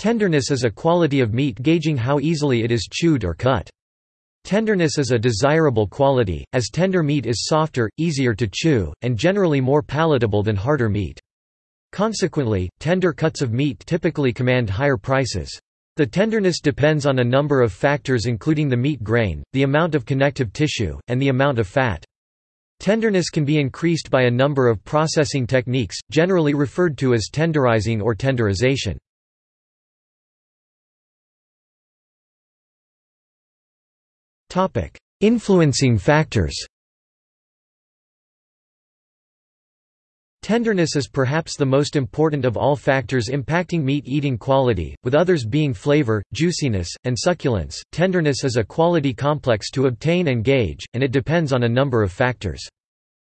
Tenderness is a quality of meat gauging how easily it is chewed or cut. Tenderness is a desirable quality, as tender meat is softer, easier to chew, and generally more palatable than harder meat. Consequently, tender cuts of meat typically command higher prices. The tenderness depends on a number of factors including the meat grain, the amount of connective tissue, and the amount of fat. Tenderness can be increased by a number of processing techniques, generally referred to as tenderizing or tenderization. Influencing factors Tenderness is perhaps the most important of all factors impacting meat eating quality, with others being flavor, juiciness, and succulence. Tenderness is a quality complex to obtain and gauge, and it depends on a number of factors.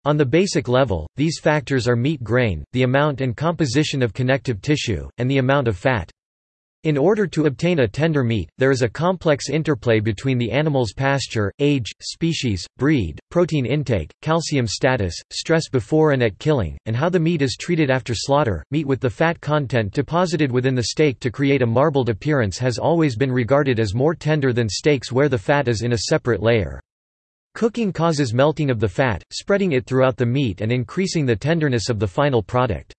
On the basic level, these factors are meat grain, the amount and composition of connective tissue, and the amount of fat. In order to obtain a tender meat, there is a complex interplay between the animal's pasture, age, species, breed, protein intake, calcium status, stress before and at killing, and how the meat is treated after slaughter. Meat with the fat content deposited within the steak to create a marbled appearance has always been regarded as more tender than steaks where the fat is in a separate layer. Cooking causes melting of the fat, spreading it throughout the meat and increasing the tenderness of the final product.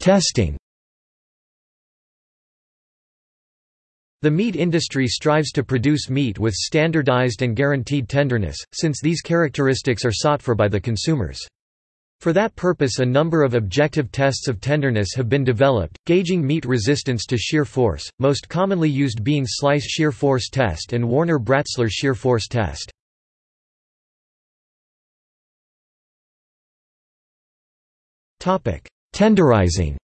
Testing The meat industry strives to produce meat with standardized and guaranteed tenderness, since these characteristics are sought for by the consumers. For that purpose a number of objective tests of tenderness have been developed, gauging meat resistance to shear force, most commonly used being Slice shear force test and Warner-Bratzler shear force test. Topic: Tenderizing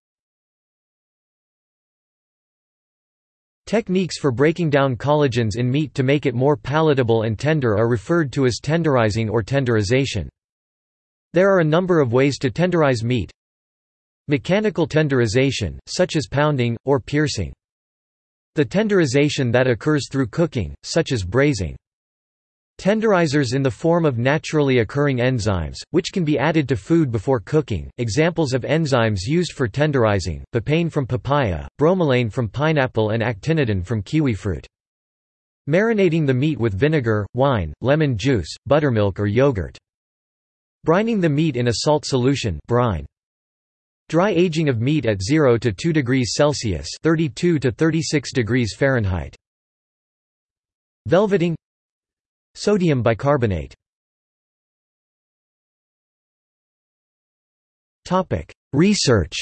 Techniques for breaking down collagens in meat to make it more palatable and tender are referred to as tenderizing or tenderization. There are a number of ways to tenderize meat. Mechanical tenderization, such as pounding, or piercing. The tenderization that occurs through cooking, such as braising. Tenderizers in the form of naturally occurring enzymes, which can be added to food before cooking. Examples of enzymes used for tenderizing: papain from papaya, bromelain from pineapple, and actinidin from kiwi fruit. Marinating the meat with vinegar, wine, lemon juice, buttermilk, or yogurt. Brining the meat in a salt solution, brine. Dry aging of meat at 0 to 2 degrees Celsius, 32 to 36 degrees Fahrenheit. Velveting Sodium bicarbonate Research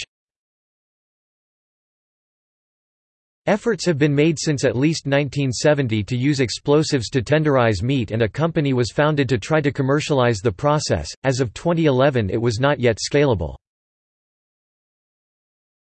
Efforts have been made since at least 1970 to use explosives to tenderize meat and a company was founded to try to commercialize the process. As of 2011 it was not yet scalable.